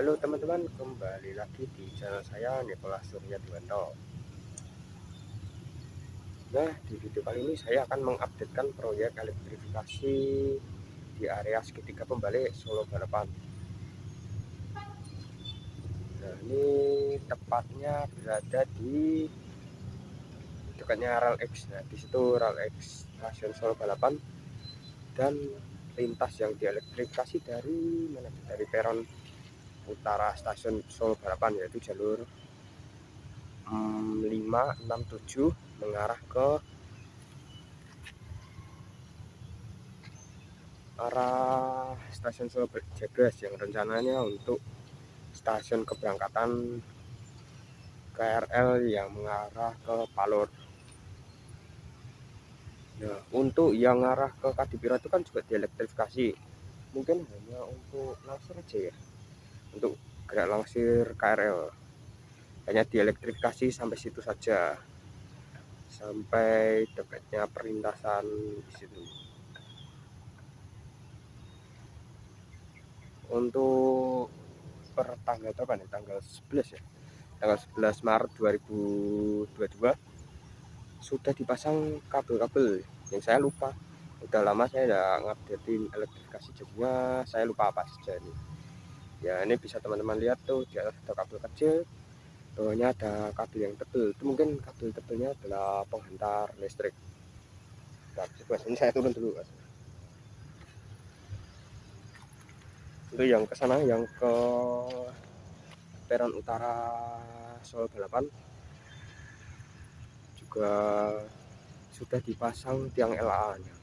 Halo teman-teman, kembali lagi di channel saya Nikola Surya Diwanto. Nah, di video kali ini saya akan mengupdatekan proyek elektrifikasi di area segitiga pembalik Solo Balapan. Nah, ini tepatnya berada di dekatnya Rel X. Nah, di situ Rel X stasiun Solo Balapan dan lintas yang dielektrifikasi dari mana dari peron utara stasiun Solo Balapan yaitu jalur um, 5, 6, 7 mengarah ke arah stasiun Solo Jagras yang rencananya untuk stasiun keberangkatan KRL yang mengarah ke Palur Nah, untuk yang arah ke Kadipiro itu kan juga dielektrifikasi. Mungkin hanya untuk langsir aja ya. Untuk gerak langsir KRL. Hanya dielektrifikasi sampai situ saja. Sampai dekatnya perlintasan di situ. Untuk per tanggal berapa nih? Tanggal 11 ya. Tanggal 11 Maret 2022 sudah dipasang kabel-kabel yang saya lupa udah lama saya udah ngupdatein elektrifikasi jadinya saya lupa apa saja ini ya ini bisa teman-teman lihat tuh di atas ada kabel kecil bawahnya ada kabel yang tebel. Itu mungkin kabel tebelnya adalah penghantar listrik. Nah, ini saya turun dulu mas. itu yang ke sana yang ke peron utara Solo Balapan. Juga sudah dipasang tiang LA nya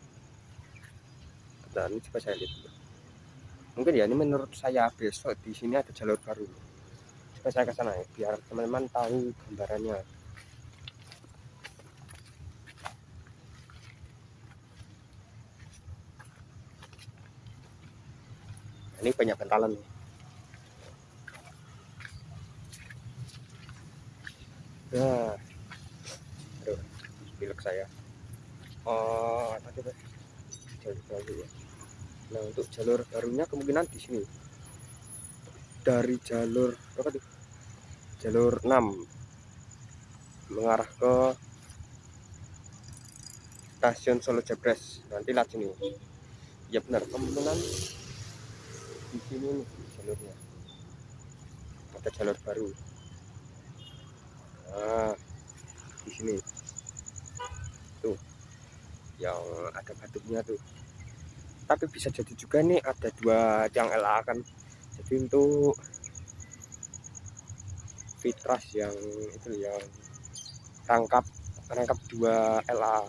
dan coba saya lihat dulu mungkin ya ini menurut saya besok di sini ada jalur baru. Coba saya ke sana ya biar teman-teman tahu gambarannya. Ini banyak bentalan nih. Nah pilek saya. Oh tadi jalur baru ya nah untuk jalur barunya kemungkinan di sini. Dari jalur apa tuh jalur 6 mengarah ke stasiun Solo Jabres nanti lah sini. Ya benar. Kemungkinan di sini nih jalurnya. Ada jalur baru. Nah di sini. Tuh yang ada batuknya tuh tapi bisa jadi juga nih ada dua tiang LA kan. Jadi untuk fitras yang itu yang rangkap rangkap dua LA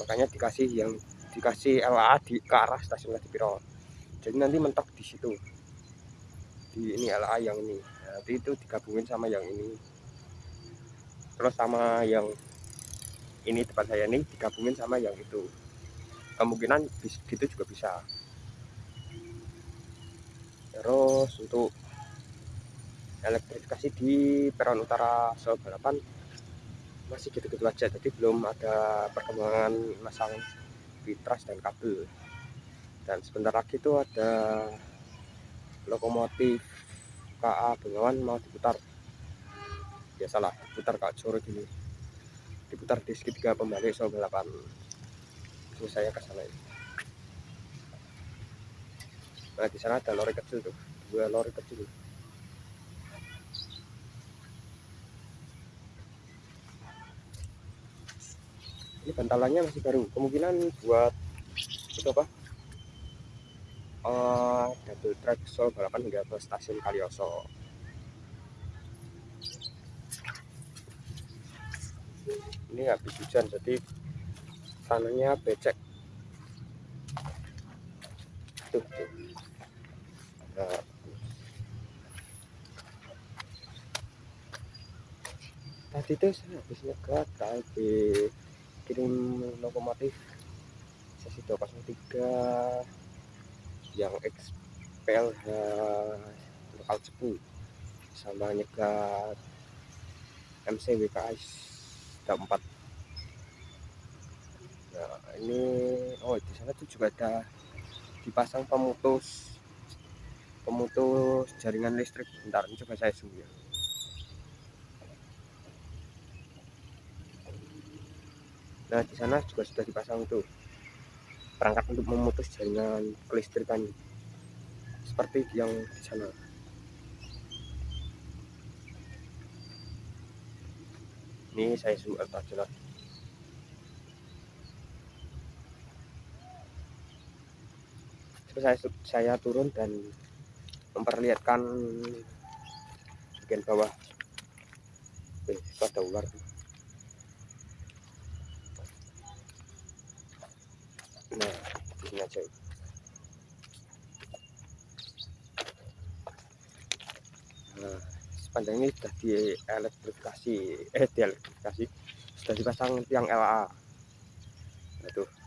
makanya dikasih yang dikasih LA di ke arah stasiun Kadipiro jadi nanti mentok di situ. Di ini LA yang ini. Nanti itu digabungin sama yang ini. Terus sama yang ini depan saya ini digabungin sama yang itu kemungkinan gitu juga bisa. Terus untuk elektrifikasi di peron utara Solo Balapan masih gitu-gitu aja. Jadi belum ada perkembangan masang fitras dan kabel. Dan sebentar lagi itu ada lokomotif KA Bengawan mau diputar. Biasalah diputar kak sore gini diputar di segitiga pembalik Solo 8 saya ke sana nah di sana ada lori kecil tuh. Dua lori kecil. Ini bantalannya masih baru. Kemungkinan buat itu apa? Uh, double track Solo balapan hingga ke stasiun Kalioso. Ini habis hujan jadi tanahnya becek. Tuh, tuh. Nah, tadi tuh saya habis nyegat tadi kirim lokomotif sesi 203 yang XPLH lokal cepu. Sama nyegat ada empat nah ini oh di sana tuh juga ada dipasang pemutus pemutus jaringan listrik. Bentar ini coba saya zoom ya. Nah di sana juga sudah dipasang tuh perangkat untuk memutus jaringan kelistrikan seperti yang di sana. Ini saya zoom out aja saya saya turun dan memperlihatkan bagian bawah. Eh ada ular. Nah di sini aja. Nah sepanjang ini sudah dielektrifikasi eh dielektrifikasi. Sudah dipasang tiang LA nah,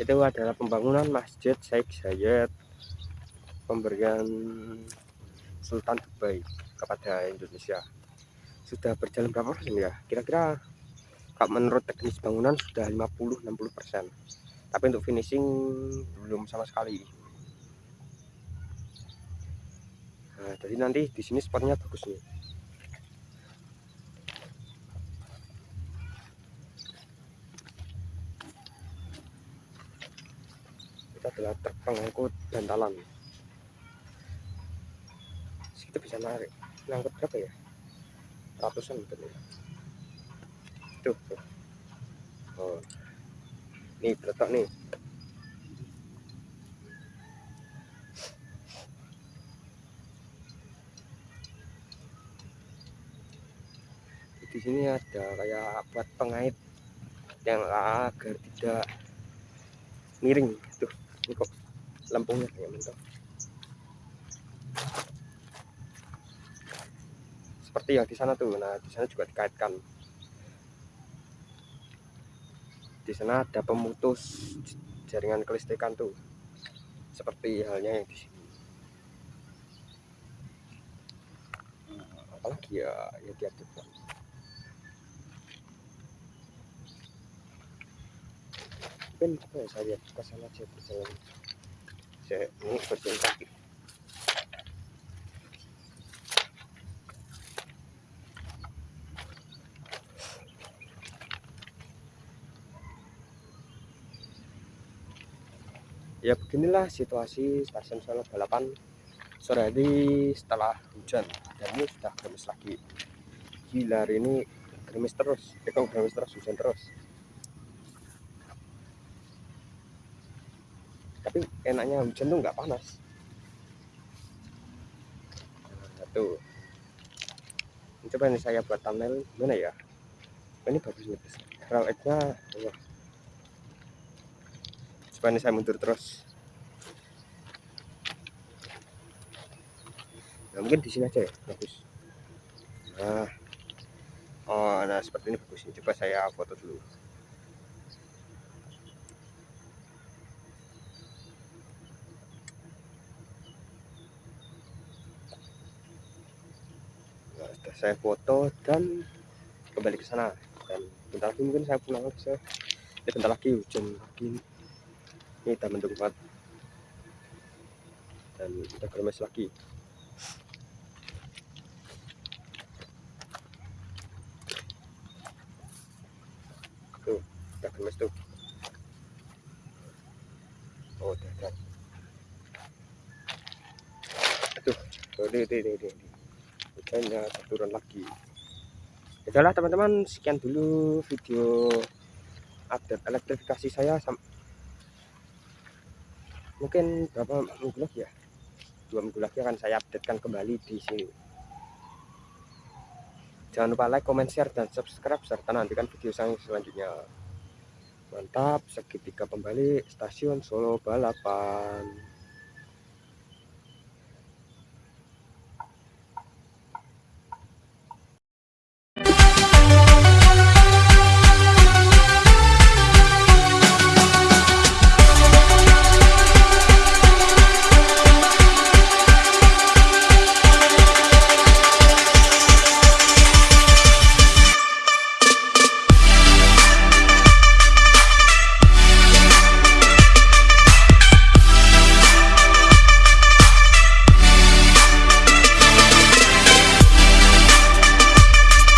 itu adalah pembangunan masjid Sheikh Zayed pemberian Sultan Dubai kepada Indonesia. Sudah berjalan berapa persen ya? Kira-kira kalau menurut teknis bangunan sudah 50-60 persen. Tapi untuk finishing belum sama sekali. Nah jadi nanti di sini spotnya bagus nih itu adalah truk pengangkut bantalan. Itu bisa narik. Ngangkut berapa ya? Ratusan mungkin ya tuh, oh. Nih terletak nih. Di sini ada kayak buat pengait yang agar tidak miring tuh kok lampunya kayak mantap seperti yang di sana tuh. Nah di sana juga dikaitkan. Di sana ada pemutus jaringan kelistrikan tuh. Seperti halnya yang di sini. Apalagi ya yang diaktifkan mungkin apa ya saya lihat ke sana saya ini kaki ya beginilah situasi stasiun Solo Balapan. Sore hari setelah hujan dan ini sudah gerimis lagi. Gila hari ini gerimis terus ekor gerimis terus hujan terus tapi enaknya hujan tuh nggak panas. Nah, tuh coba nih saya buat thumbnail mana ya? Ini bagus nih raw nya coba ini saya mundur terus. Nah mungkin di sini aja ya bagus. Nah. Oh nah seperti ini bagus ini coba saya foto dulu saya foto dan kembali ke sana. Dan bentar lagi mungkin saya pulang lagi saya ya bentar lagi hujan lagi. Ini udah mendung banget. Dan udah gerimis lagi. Tuh udah gerimis tuh. Oh udah udah. Aduh oh, deh deh hujannya turun lagi. Itulah teman-teman sekian dulu video update elektrifikasi saya mungkin berapa minggu lagi ya? Dua minggu lagi akan saya updatekan kembali di sini. Jangan lupa like comment share dan subscribe serta nantikan video saya selanjutnya. Mantap segitiga pembalik stasiun Solo Balapan